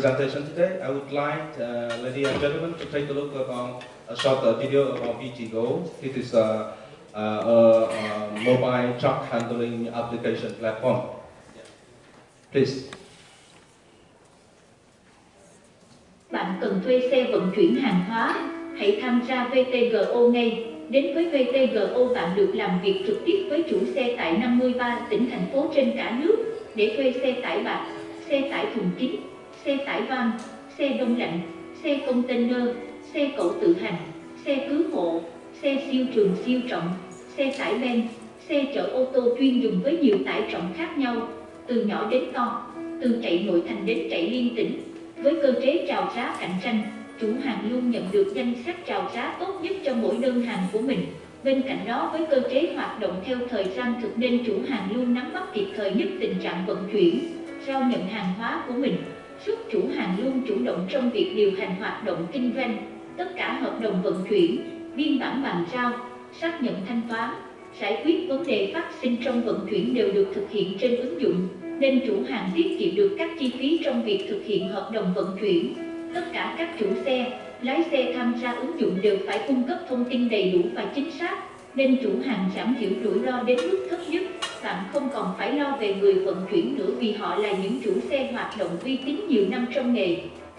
presentation today, I would like, uh, ladies and gentlemen, to take a look upon a short uh, video about VTGO. It is a, a, a, mobile truck handling application platform. Please. Bạn cần thuê xe vận chuyển hàng hóa, hãy tham gia VTGO ngay. Đến với VTGO bạn được làm việc trực tiếp với chủ xe tại 53 tỉnh thành phố trên cả nước để thuê xe tải bạc, xe tải thùng kín, xe tải van, xe đông lạnh, xe container, xe cẩu tự hành, xe cứu hộ, xe siêu trường siêu trọng, xe tải ben, xe chở ô tô chuyên dùng với nhiều tải trọng khác nhau, từ nhỏ đến to, từ chạy nội thành đến chạy liên tỉnh, với cơ chế chào giá cạnh tranh chủ hàng luôn nhận được danh sách chào giá tốt nhất cho mỗi đơn hàng của mình. Bên cạnh đó với cơ chế hoạt động theo thời gian thực nên chủ hàng luôn nắm bắt kịp thời nhất tình trạng vận chuyển, giao nhận hàng hóa của mình. Giúp chủ hàng luôn chủ động trong việc điều hành hoạt động kinh doanh, tất cả hợp đồng vận chuyển, biên bản bàn giao, xác nhận thanh toán, giải quyết vấn đề phát sinh trong vận chuyển đều được thực hiện trên ứng dụng, nên chủ hàng tiết kiệm được các chi phí trong việc thực hiện hợp đồng vận chuyển. Tất cả các chủ xe, lái xe tham gia ứng dụng đều phải cung cấp thông tin đầy đủ và chính xác, nên chủ hàng giảm thiểu rủi ro đến mức thấp nhất. Bạn không còn phải lo về người vận chuyển nữa vì họ là những chủ xe hoạt động uy tín nhiều năm trong nghề.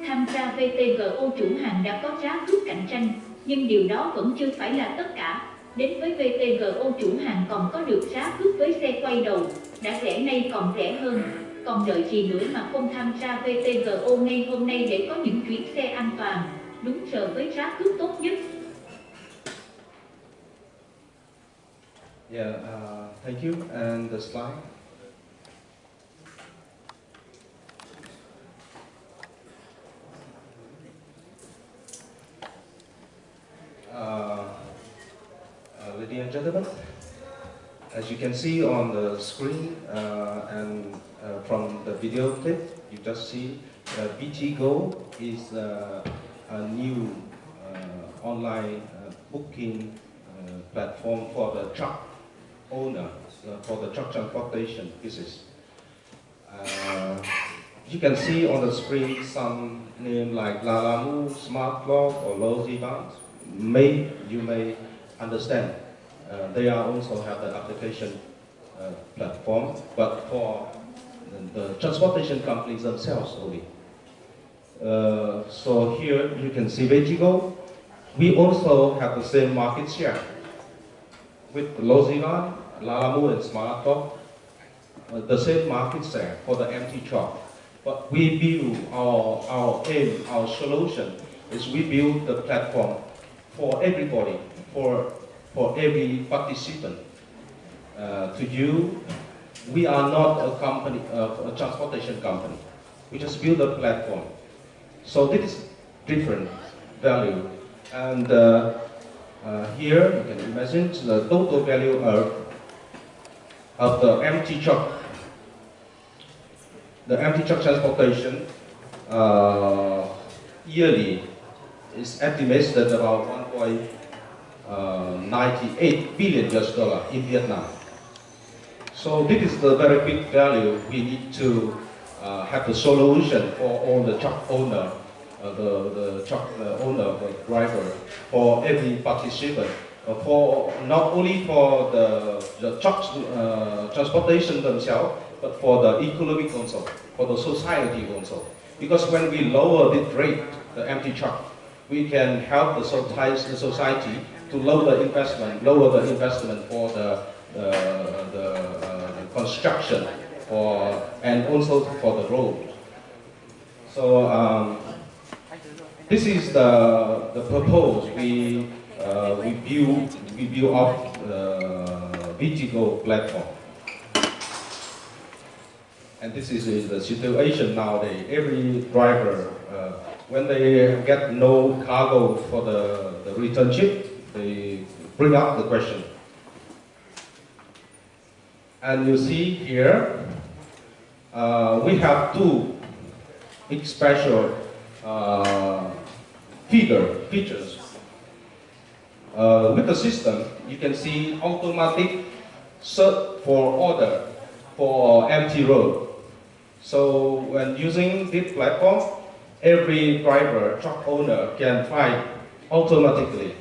Tham gia VTGO chủ hàng đã có giá cước cạnh tranh, nhưng điều đó vẫn chưa phải là tất cả. Đến với VTGO chủ hàng còn có được giá cước với xe quay đầu, đã rẻ nay còn rẻ hơn còn đợi gì nữa mà không tham gia VTGO ngay hôm nay để có những chuyến xe an toàn, đúng giờ với giá cước tốt nhất. Yeah, uh, thank you. And the slide. Uh, uh, ladies and gentlemen, as you can see on the screen uh, and uh, from the video clip, you just see uh, VTGO is uh, a new uh, online booking platform for the truck owner, uh, for the truck transportation business. Uh, you can see on the screen some name like Lalamove, SmartLog, or Logivan. May you may understand. Uh, they are also have the application platform, but for the transportation companies themselves only. Uh, so here you can see VTGO. We also have the same market share with Logivan, Lalamove, and Smartphone. Uh, the same market share for the empty truck. But we build our, our aim, our solution is we build the platform for everybody, for, for every participant uh, to you we are not a company, uh, a transportation company. We just build a platform. So this is different value. And uh, uh, here you can imagine the total value of, of the empty truck. The empty truck transportation uh, yearly is estimated about 1.98 uh, billion US dollar in Vietnam. So this is the very big value we need to uh, have a solution for all the truck owner, uh, the, the truck uh, owner, the driver, for every participant, uh, for not only for the, the truck uh, transportation themselves, but for the economic also, for the society also. Because when we lower the rate, the empty truck, we can help the society the society to lower the investment, lower the investment for the the, the uh, construction for, and also for the road. So um, this is the, the purpose we, uh, we build, we build up the VTGO platform. And this is the situation nowadays. Every driver, uh, when they get no cargo for the, the return ship, they bring up the question, and you see here, uh, we have two special uh, feeder features. Uh, with the system, you can see automatic search for order for empty road. So when using this platform, every driver, truck owner can find automatically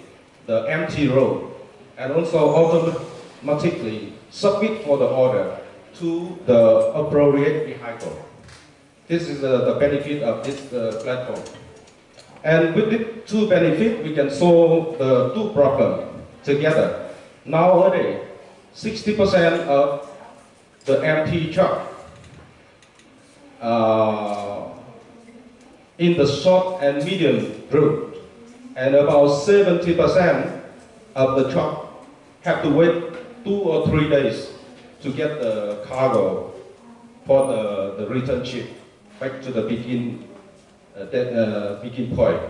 the empty road and also automatically submit for the order to the appropriate vehicle. This is the, the benefit of this uh, platform. And with these two benefits, we can solve the two problems together. Nowadays, 60% of the empty truck uh, in the short and medium route, and about 70% of the truck have to wait two or three days to get the cargo for the, the return ship back to the begin, uh, that, uh, begin point.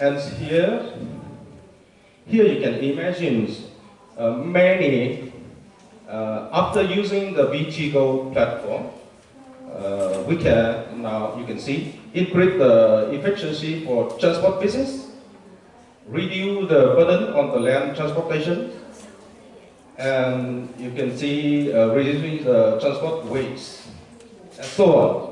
And here, here you can imagine uh, many, uh, after using the VTGO platform, uh, we can now, you can see, increase the efficiency for transport business, reduce the burden on the land transportation, and you can see uh, reducing the transport waste, and so on.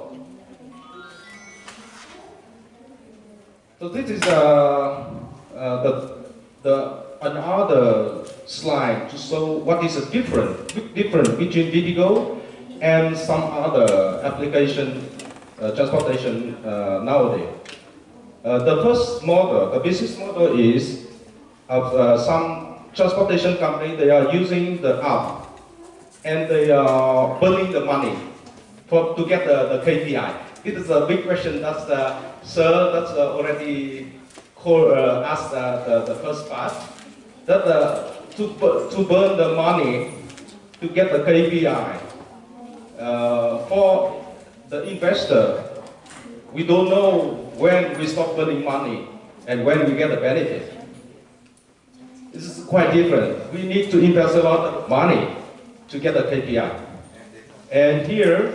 So this is uh, uh, the, the another slide to show what is the different, different between VTGO and some other application uh, transportation uh, nowadays. Uh, the first model, the business model is of uh, some transportation company, they are using the app and they are burning the money for, to get the, the KPI. It is a big question that's uh, sir that's uh, already call, uh, asked uh, the, the first part. That uh, to, to burn the money to get the KPI. Uh, for the investor, we don't know when we stop burning money and when we get the benefit. This is quite different. We need to invest a lot of money to get the KPI. And here,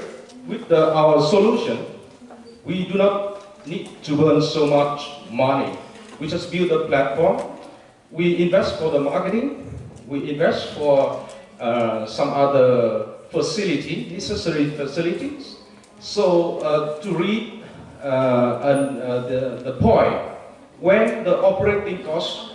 with the, our solution, we do not need to burn so much money. We just build a platform. We invest for the marketing. We invest for uh, some other facility, necessary facilities. So uh, to read uh, and, uh, the, the point, when the operating cost,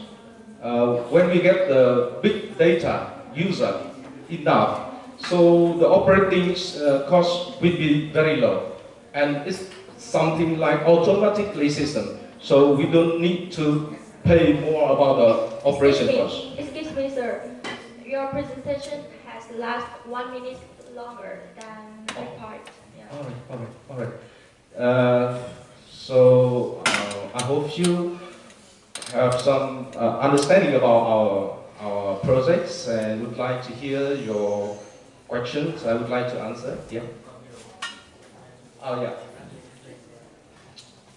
uh, when we get the big data user enough, so the operating uh, cost will be very low. And it's something like automatically system. So we don't need to pay more about the operation cost. excuse me, sir. Your presentation has last one minute longer than my part. Yeah. All right, all right, all right. Uh, so uh, I hope you have some uh, understanding about our our projects and would like to hear your questions. I would like to answer. Yeah. Oh yeah.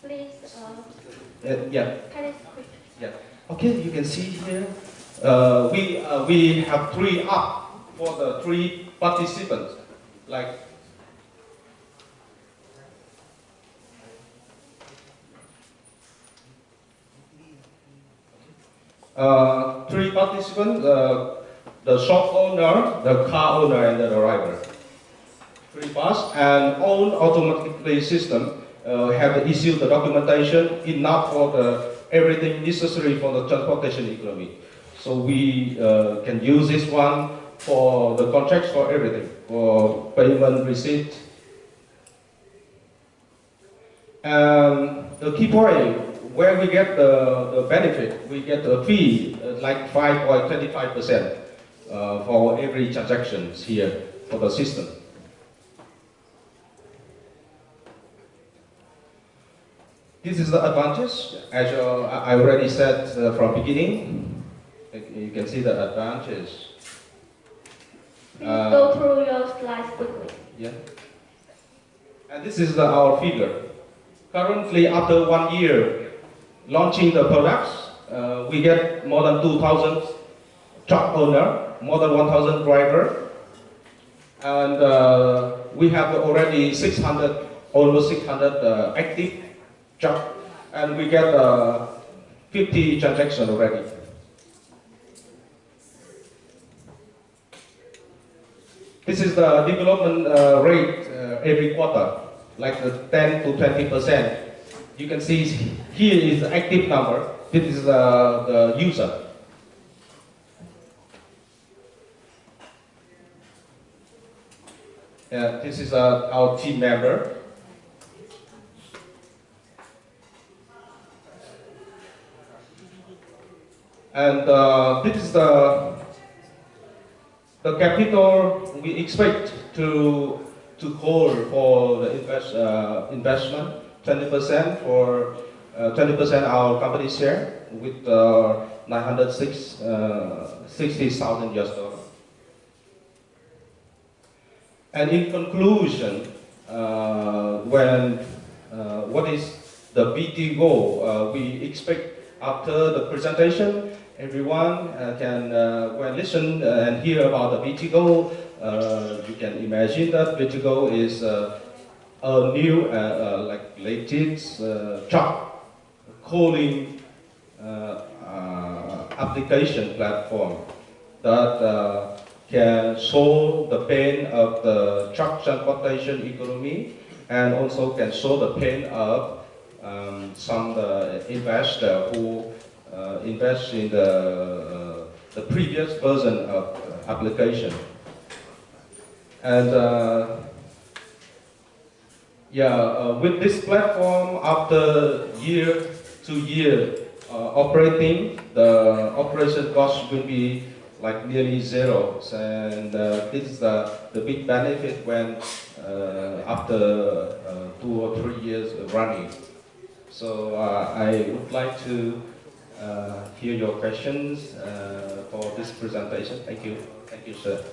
Please, uh, Uh, yeah. kind of quick. Yeah. Okay, you can see here. Uh, we uh, we have three up for the three participants, like. Uh, three participants, uh, the shop owner, the car owner, and the driver. Three parts, and all automatically system have issued the documentation enough for the everything necessary for the transportation economy. So we uh, can use this one for the contracts for everything, for payment receipt. And the key point, where we get the, the benefit, we get a fee uh, like 5.25% uh, for every transactions here for the system. This is the advantage, as uh, I already said uh, from beginning. You can see the advantage. Please Uh, go through your slides quickly. Yeah. And this is the, our figure. Currently, after one year launching the products, uh, we get more than 2,000 truck owner, more than 1,000 driver, and uh, we have already 600, almost 600 uh, active truck, and we get uh, 50 transactions already. This This is the development uh, rate uh, every quarter, like the 10 to 20 percent. You can see here is the active number. This is uh, the user. Yeah, this is uh, our team member. And uh, this is the the capital we expect to to call for the invest, uh, investment 20% for uh, 20% our company share with uh, 906 uh, US dollar. And in conclusion, uh, when uh, what is the VTGO? Uh, we expect after the presentation, everyone uh, can uh, when listen uh, and hear about the. Uh, you can imagine that goal is uh, a new, uh, uh, like latest uh, job calling uh, uh, application platform that uh, can solve the pain of the truck transportation economy and also can solve the pain of um, some uh, investor who uh, invest in the, uh, the previous version of uh, application. And uh, yeah, uh, with this platform, after year to year uh, operating, the operation cost will be like nearly zero. And uh, this is the, the big benefit when uh, after uh, two or three years running. So uh, I would like to uh, hear your questions uh, for this presentation. Thank you. Thank you, sir.